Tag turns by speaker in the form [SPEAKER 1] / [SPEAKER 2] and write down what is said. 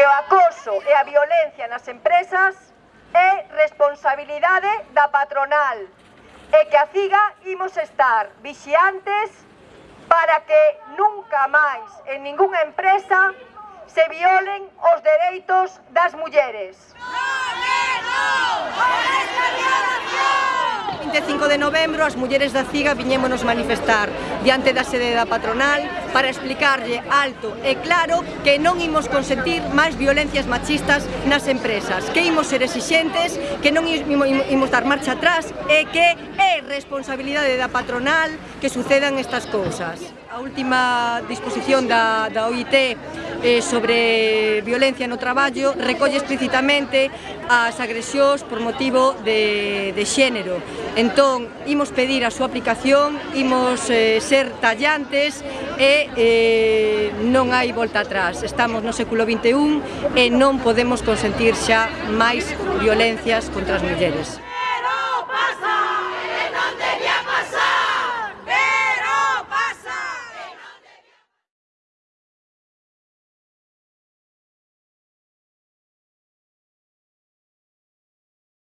[SPEAKER 1] que o acoso e a violencia nas empresas é responsabilidade da patronal e que a CIGA imos estar vixiantes para que nunca máis en ningunha empresa se violen os dereitos das mulleres.
[SPEAKER 2] No! 5 de novembro as mulleres da CIGA viñémonos manifestar diante da sede da patronal para explicarlle alto e claro que non imos consentir máis violencias machistas nas empresas, que imos ser exixentes, que non imos dar marcha atrás e que é responsabilidade da patronal que sucedan estas cousas. A última disposición da, da OIT eh, sobre violencia no traballo recolle explícitamente as agresións por motivo de, de xénero. Entón, imos pedir a súa aplicación, imos eh, ser tallantes e eh, non hai volta atrás. Estamos no século XXI e non podemos consentir xa máis violencias contra as mulleres.